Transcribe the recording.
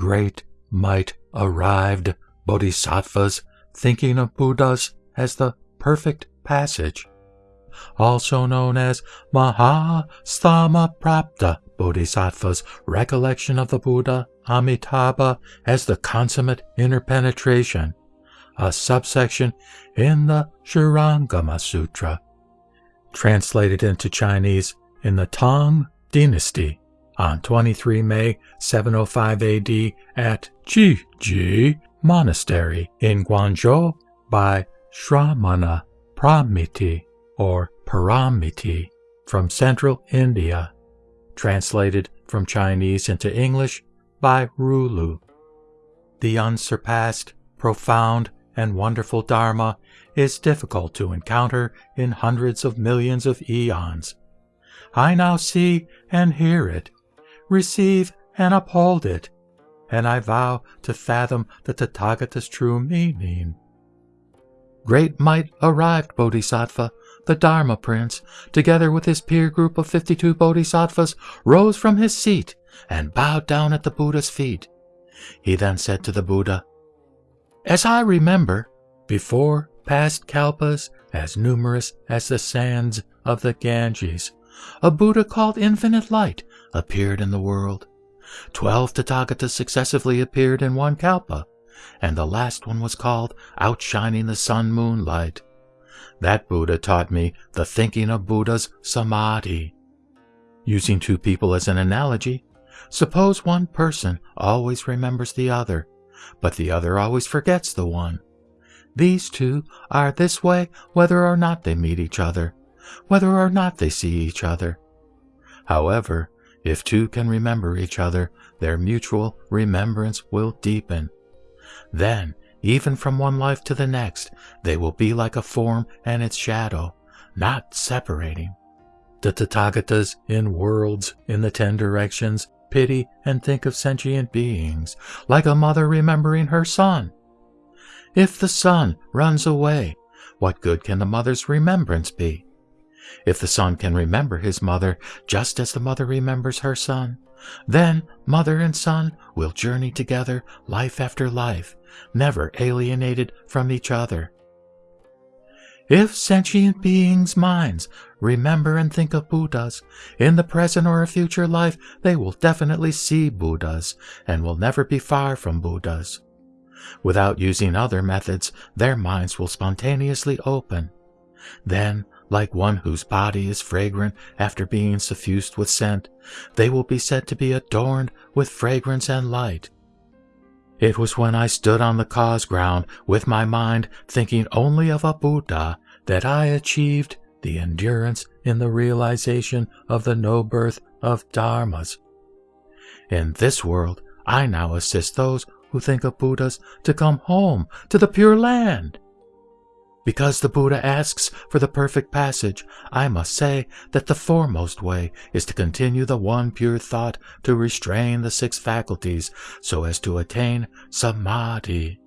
great might arrived bodhisattvas thinking of Buddhas as the perfect passage, also known as Mahasthamaprapta Bodhisattvas recollection of the Buddha Amitabha as the consummate interpenetration, a subsection in the Shurangama Sutra, translated into Chinese in the Tang Dynasty on 23 May 705 AD at Jiji Monastery in Guangzhou by Shramana Pramiti or Paramiti from central India translated from Chinese into English by Rulu. The unsurpassed, profound, and wonderful Dharma is difficult to encounter in hundreds of millions of eons. I now see and hear it, receive and uphold it, and I vow to fathom the Tathagata's true meaning. Great might arrived, Bodhisattva, the Dharma Prince, together with his peer group of 52 Bodhisattvas, rose from his seat and bowed down at the Buddha's feet. He then said to the Buddha, As I remember, before past kalpas as numerous as the sands of the Ganges, a Buddha called Infinite Light appeared in the world. Twelve Tathagatas successively appeared in one kalpa, and the last one was called Outshining the Sun Moonlight. That Buddha taught me the thinking of Buddha's samadhi. Using two people as an analogy, suppose one person always remembers the other, but the other always forgets the one. These two are this way whether or not they meet each other, whether or not they see each other. However, if two can remember each other, their mutual remembrance will deepen. Then even from one life to the next, they will be like a form and its shadow, not separating. The Tathagatas in worlds in the ten directions pity and think of sentient beings, like a mother remembering her son. If the son runs away, what good can the mother's remembrance be? If the son can remember his mother just as the mother remembers her son, then mother and son will journey together life after life, never alienated from each other. If sentient beings' minds remember and think of Buddhas, in the present or a future life they will definitely see Buddhas and will never be far from Buddhas. Without using other methods, their minds will spontaneously open. Then, like one whose body is fragrant after being suffused with scent, they will be said to be adorned with fragrance and light. It was when I stood on the cause ground with my mind thinking only of a Buddha that I achieved the endurance in the realization of the no birth of dharmas. In this world, I now assist those who think of Buddhas to come home to the Pure Land. Because the Buddha asks for the perfect passage, I must say that the foremost way is to continue the one pure thought to restrain the six faculties so as to attain samadhi.